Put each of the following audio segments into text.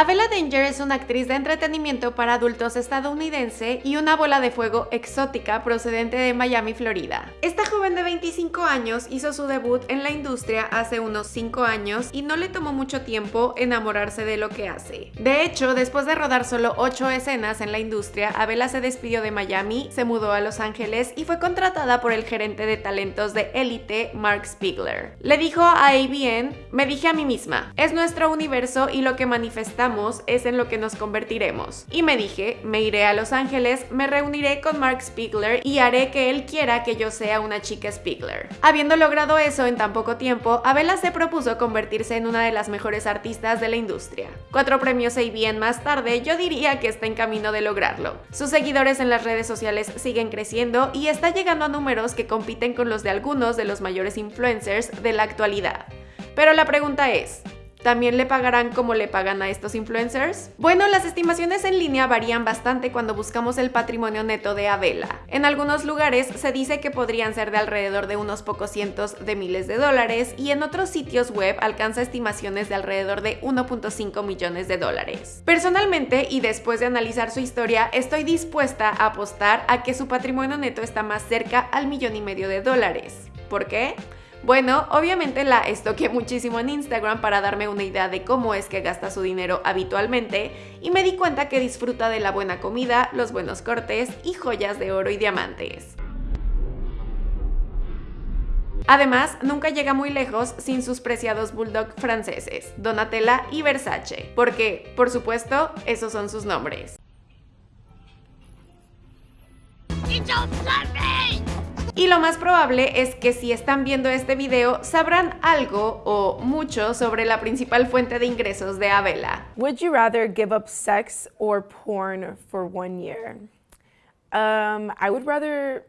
Avela Danger es una actriz de entretenimiento para adultos estadounidense y una bola de fuego exótica procedente de Miami, Florida. Esta joven de 25 años hizo su debut en la industria hace unos 5 años y no le tomó mucho tiempo enamorarse de lo que hace. De hecho, después de rodar solo 8 escenas en la industria, Avela se despidió de Miami, se mudó a Los Ángeles y fue contratada por el gerente de talentos de élite, Mark Spiegler. Le dijo a ABN, me dije a mí misma, es nuestro universo y lo que es en lo que nos convertiremos. Y me dije, me iré a Los Ángeles, me reuniré con Mark Spiegler y haré que él quiera que yo sea una chica Spiegler. Habiendo logrado eso en tan poco tiempo, Abela se propuso convertirse en una de las mejores artistas de la industria. Cuatro premios bien más tarde, yo diría que está en camino de lograrlo. Sus seguidores en las redes sociales siguen creciendo y está llegando a números que compiten con los de algunos de los mayores influencers de la actualidad. Pero la pregunta es, ¿También le pagarán como le pagan a estos influencers? Bueno, las estimaciones en línea varían bastante cuando buscamos el patrimonio neto de Abela. En algunos lugares se dice que podrían ser de alrededor de unos pocos cientos de miles de dólares y en otros sitios web alcanza estimaciones de alrededor de 1.5 millones de dólares. Personalmente, y después de analizar su historia, estoy dispuesta a apostar a que su patrimonio neto está más cerca al millón y medio de dólares. ¿Por qué? Bueno, obviamente la estoqué muchísimo en Instagram para darme una idea de cómo es que gasta su dinero habitualmente y me di cuenta que disfruta de la buena comida, los buenos cortes y joyas de oro y diamantes. Además, nunca llega muy lejos sin sus preciados bulldog franceses, Donatella y Versace, porque, por supuesto, esos son sus nombres. Y lo más probable es que si están viendo este video sabrán algo o mucho sobre la principal fuente de ingresos de Abela. Would you rather give up sex or porn for one year? Um, I would rather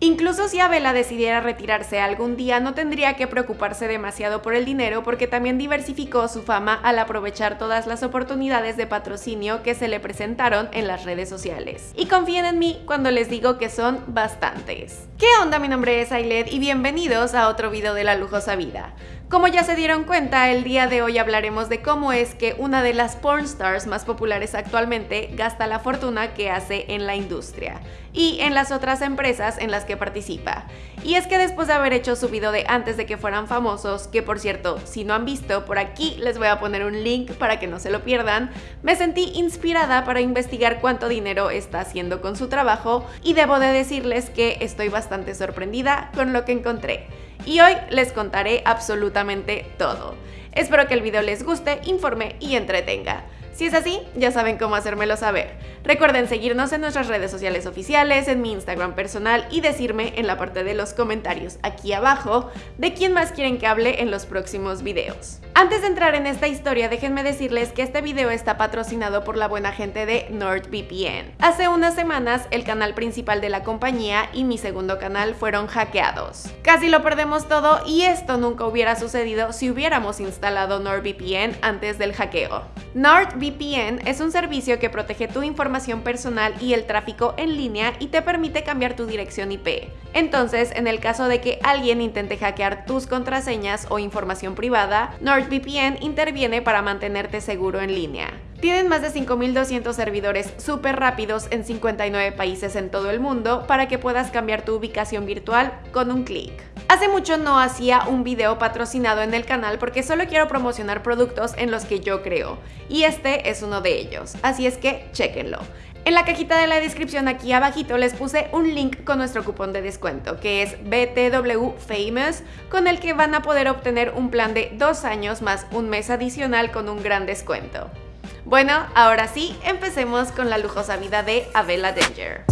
Incluso si Abela decidiera retirarse algún día, no tendría que preocuparse demasiado por el dinero porque también diversificó su fama al aprovechar todas las oportunidades de patrocinio que se le presentaron en las redes sociales. Y confíen en mí cuando les digo que son bastantes. ¿Qué onda? Mi nombre es Ailet y bienvenidos a otro video de La Lujosa Vida. Como ya se dieron cuenta, el día de hoy hablaremos de cómo es que una de las pornstars más populares actualmente gasta la fortuna que hace en la industria y en las otras empresas en las que participa. Y es que después de haber hecho su video de antes de que fueran famosos, que por cierto, si no han visto, por aquí les voy a poner un link para que no se lo pierdan, me sentí inspirada para investigar cuánto dinero está haciendo con su trabajo y debo de decirles que estoy bastante sorprendida con lo que encontré y hoy les contaré absolutamente todo. Espero que el video les guste, informe y entretenga. Si es así, ya saben cómo hacérmelo saber. Recuerden seguirnos en nuestras redes sociales oficiales, en mi Instagram personal y decirme en la parte de los comentarios aquí abajo de quién más quieren que hable en los próximos videos. Antes de entrar en esta historia, déjenme decirles que este video está patrocinado por la buena gente de NordVPN. Hace unas semanas, el canal principal de la compañía y mi segundo canal fueron hackeados. Casi lo perdemos todo y esto nunca hubiera sucedido si hubiéramos instalado NordVPN antes del hackeo. NordVPN es un servicio que protege tu información personal y el tráfico en línea y te permite cambiar tu dirección IP. Entonces, en el caso de que alguien intente hackear tus contraseñas o información privada, NordVPN interviene para mantenerte seguro en línea. Tienen más de 5.200 servidores súper rápidos en 59 países en todo el mundo para que puedas cambiar tu ubicación virtual con un clic. Hace mucho no hacía un video patrocinado en el canal porque solo quiero promocionar productos en los que yo creo, y este es uno de ellos, así es que chequenlo. En la cajita de la descripción aquí abajito les puse un link con nuestro cupón de descuento que es BTW Famous con el que van a poder obtener un plan de dos años más un mes adicional con un gran descuento. Bueno, ahora sí, empecemos con la lujosa vida de Abela Danger.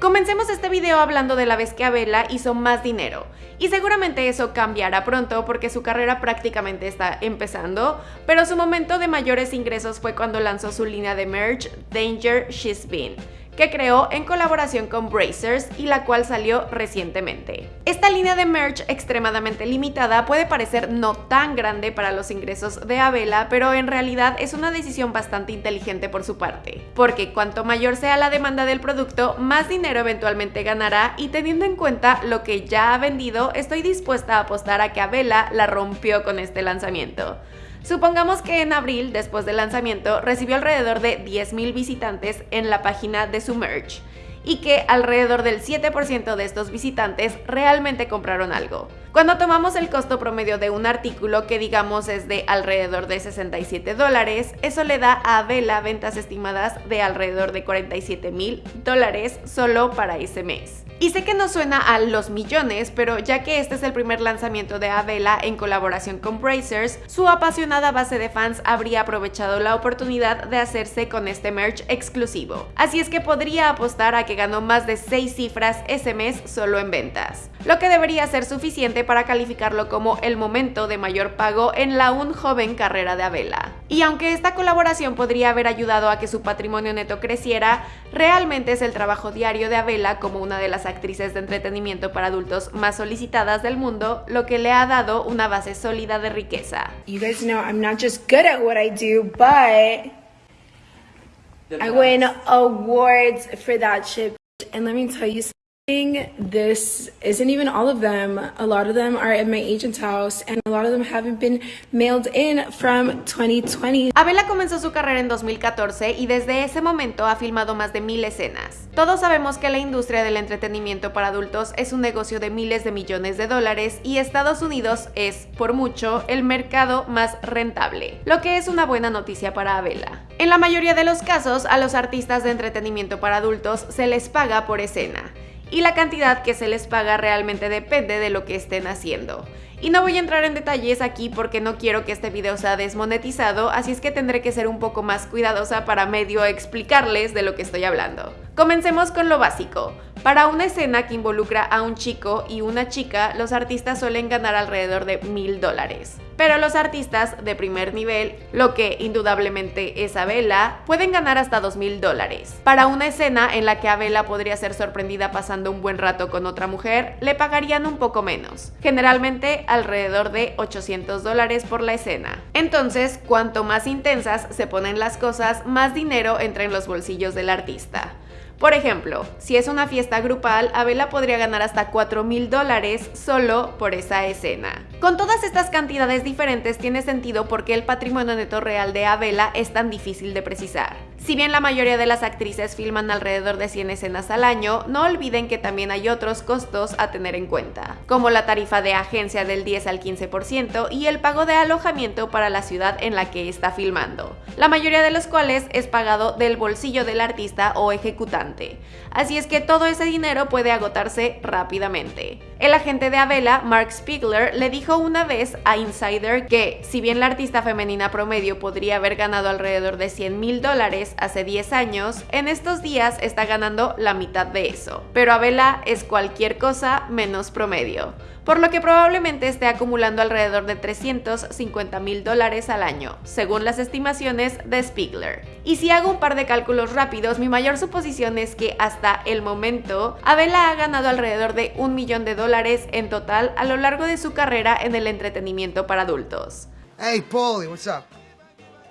Comencemos este video hablando de la vez que Abela hizo más dinero. Y seguramente eso cambiará pronto porque su carrera prácticamente está empezando, pero su momento de mayores ingresos fue cuando lanzó su línea de merch Danger She's Been que creó en colaboración con Brazers y la cual salió recientemente. Esta línea de merch extremadamente limitada puede parecer no tan grande para los ingresos de Avela, pero en realidad es una decisión bastante inteligente por su parte, porque cuanto mayor sea la demanda del producto, más dinero eventualmente ganará y teniendo en cuenta lo que ya ha vendido, estoy dispuesta a apostar a que Avela la rompió con este lanzamiento. Supongamos que en abril, después del lanzamiento, recibió alrededor de 10.000 visitantes en la página de su merch y que alrededor del 7% de estos visitantes realmente compraron algo. Cuando tomamos el costo promedio de un artículo que digamos es de alrededor de 67 dólares, eso le da a Vela ventas estimadas de alrededor de 47 mil dólares solo para ese mes. Y sé que no suena a los millones, pero ya que este es el primer lanzamiento de Avela en colaboración con Brazers, su apasionada base de fans habría aprovechado la oportunidad de hacerse con este merch exclusivo. Así es que podría apostar a que ganó más de 6 cifras ese mes solo en ventas, lo que debería ser suficiente para calificarlo como el momento de mayor pago en la aún joven carrera de Avela. Y aunque esta colaboración podría haber ayudado a que su patrimonio neto creciera, realmente es el trabajo diario de Avela como una de las actrices de entretenimiento para adultos más solicitadas del mundo, lo que le ha dado una base sólida de riqueza. You guys know I'm not just good at what I do, but I win awards for that shit. And let me tell you something. This isn't even all of them. A lot of them are my agent's house and a lot of them haven't been mailed in from 2020. Abela comenzó su carrera en 2014 y desde ese momento ha filmado más de mil escenas. Todos sabemos que la industria del entretenimiento para adultos es un negocio de miles de millones de dólares y Estados Unidos es, por mucho, el mercado más rentable, lo que es una buena noticia para Abela. En la mayoría de los casos, a los artistas de entretenimiento para adultos se les paga por escena y la cantidad que se les paga realmente depende de lo que estén haciendo. Y no voy a entrar en detalles aquí porque no quiero que este video sea desmonetizado, así es que tendré que ser un poco más cuidadosa para medio explicarles de lo que estoy hablando. Comencemos con lo básico. Para una escena que involucra a un chico y una chica, los artistas suelen ganar alrededor de mil dólares. Pero los artistas de primer nivel, lo que indudablemente es Abela, pueden ganar hasta dos mil dólares. Para una escena en la que Abela podría ser sorprendida pasando un buen rato con otra mujer, le pagarían un poco menos, generalmente alrededor de 800 dólares por la escena. Entonces, cuanto más intensas se ponen las cosas, más dinero entra en los bolsillos del artista. Por ejemplo, si es una fiesta grupal, Abela podría ganar hasta 4 mil dólares solo por esa escena. Con todas estas cantidades diferentes tiene sentido porque el patrimonio neto real de Abela es tan difícil de precisar. Si bien la mayoría de las actrices filman alrededor de 100 escenas al año, no olviden que también hay otros costos a tener en cuenta, como la tarifa de agencia del 10 al 15% y el pago de alojamiento para la ciudad en la que está filmando, la mayoría de los cuales es pagado del bolsillo del artista o ejecutante. Así es que todo ese dinero puede agotarse rápidamente. El agente de Abela, Mark Spiegler, le dijo una vez a Insider que, si bien la artista femenina promedio podría haber ganado alrededor de 100 mil dólares hace 10 años, en estos días está ganando la mitad de eso. Pero Abela es cualquier cosa menos promedio por lo que probablemente esté acumulando alrededor de 350 mil dólares al año, según las estimaciones de Spiegler. Y si hago un par de cálculos rápidos, mi mayor suposición es que hasta el momento, Abela ha ganado alrededor de un millón de dólares en total a lo largo de su carrera en el entretenimiento para adultos. Hey, Paulie, what's up?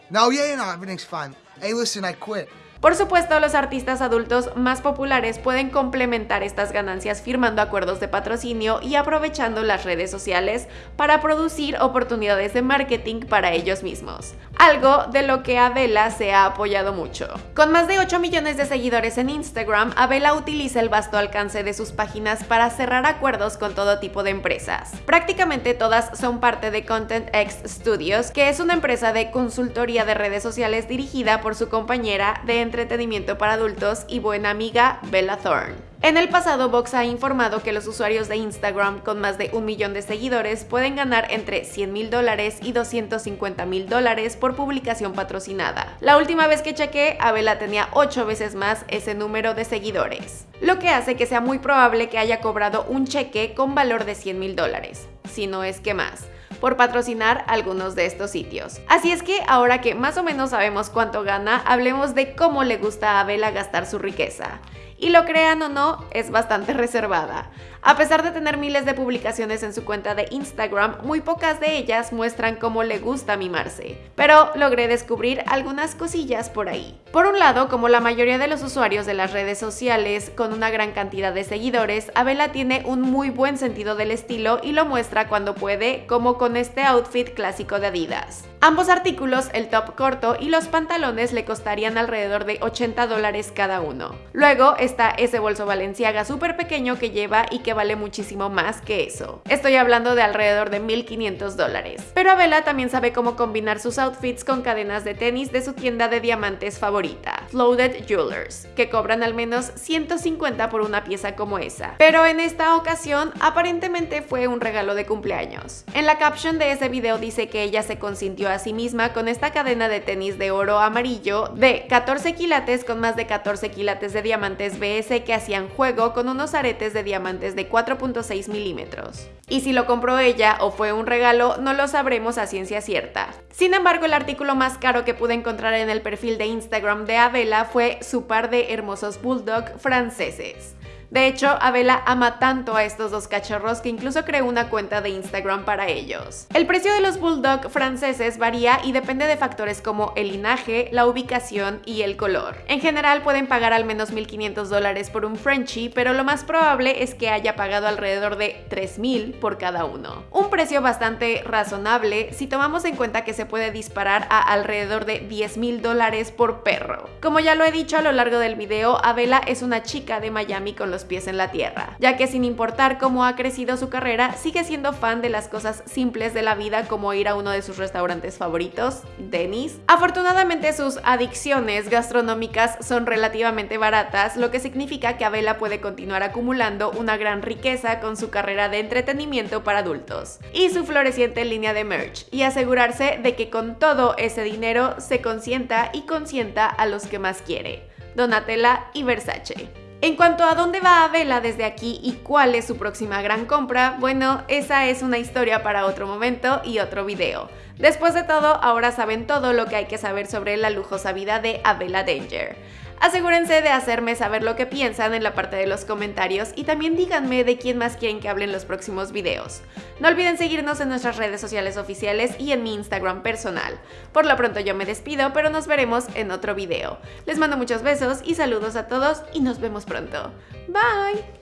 No, yeah, no, everything's fine. Hey, listen, I quit. Por supuesto, los artistas adultos más populares pueden complementar estas ganancias firmando acuerdos de patrocinio y aprovechando las redes sociales para producir oportunidades de marketing para ellos mismos, algo de lo que Abela se ha apoyado mucho. Con más de 8 millones de seguidores en Instagram, Abela utiliza el vasto alcance de sus páginas para cerrar acuerdos con todo tipo de empresas. Prácticamente todas son parte de Content X Studios, que es una empresa de consultoría de redes sociales dirigida por su compañera de entretenimiento para adultos y buena amiga Bella Thorne. En el pasado, Vox ha informado que los usuarios de Instagram con más de un millón de seguidores pueden ganar entre 100 mil dólares y 250 mil dólares por publicación patrocinada. La última vez que chequé, Abela tenía 8 veces más ese número de seguidores, lo que hace que sea muy probable que haya cobrado un cheque con valor de 100 mil dólares, si no es que más por patrocinar algunos de estos sitios. Así es que ahora que más o menos sabemos cuánto gana, hablemos de cómo le gusta a Abela gastar su riqueza y lo crean o no, es bastante reservada. A pesar de tener miles de publicaciones en su cuenta de Instagram, muy pocas de ellas muestran cómo le gusta mimarse, pero logré descubrir algunas cosillas por ahí. Por un lado, como la mayoría de los usuarios de las redes sociales con una gran cantidad de seguidores, Abela tiene un muy buen sentido del estilo y lo muestra cuando puede, como con este outfit clásico de Adidas. Ambos artículos, el top corto y los pantalones, le costarían alrededor de 80 dólares cada uno. Luego está ese bolso valenciaga súper pequeño que lleva y que vale muchísimo más que eso. Estoy hablando de alrededor de 1500 dólares. Pero Abela también sabe cómo combinar sus outfits con cadenas de tenis de su tienda de diamantes favorita, Floated Jewelers, que cobran al menos 150 por una pieza como esa. Pero en esta ocasión aparentemente fue un regalo de cumpleaños. En la caption de ese video dice que ella se consintió a sí misma con esta cadena de tenis de oro amarillo de 14 quilates con más de 14 quilates de diamantes BS que hacían juego con unos aretes de diamantes de 4.6 milímetros. Y si lo compró ella o fue un regalo, no lo sabremos a ciencia cierta. Sin embargo, el artículo más caro que pude encontrar en el perfil de Instagram de Abela fue su par de hermosos bulldog franceses. De hecho, Abela ama tanto a estos dos cachorros que incluso creó una cuenta de Instagram para ellos. El precio de los bulldog franceses varía y depende de factores como el linaje, la ubicación y el color. En general pueden pagar al menos 1.500 dólares por un Frenchie, pero lo más probable es que haya pagado alrededor de 3.000 por cada uno. Un precio bastante razonable si tomamos en cuenta que se puede disparar a alrededor de 10.000 dólares por perro. Como ya lo he dicho a lo largo del video, Abela es una chica de Miami con los pies en la tierra, ya que sin importar cómo ha crecido su carrera, sigue siendo fan de las cosas simples de la vida como ir a uno de sus restaurantes favoritos, Denis. Afortunadamente sus adicciones gastronómicas son relativamente baratas, lo que significa que Abela puede continuar acumulando una gran riqueza con su carrera de entretenimiento para adultos y su floreciente línea de merch, y asegurarse de que con todo ese dinero se consienta y consienta a los que más quiere, Donatella y Versace. En cuanto a dónde va Abela desde aquí y cuál es su próxima gran compra, bueno, esa es una historia para otro momento y otro video. Después de todo, ahora saben todo lo que hay que saber sobre la lujosa vida de Abela Danger. Asegúrense de hacerme saber lo que piensan en la parte de los comentarios y también díganme de quién más quieren que hable en los próximos videos. No olviden seguirnos en nuestras redes sociales oficiales y en mi Instagram personal. Por lo pronto yo me despido, pero nos veremos en otro video. Les mando muchos besos y saludos a todos y nos vemos pronto. Bye!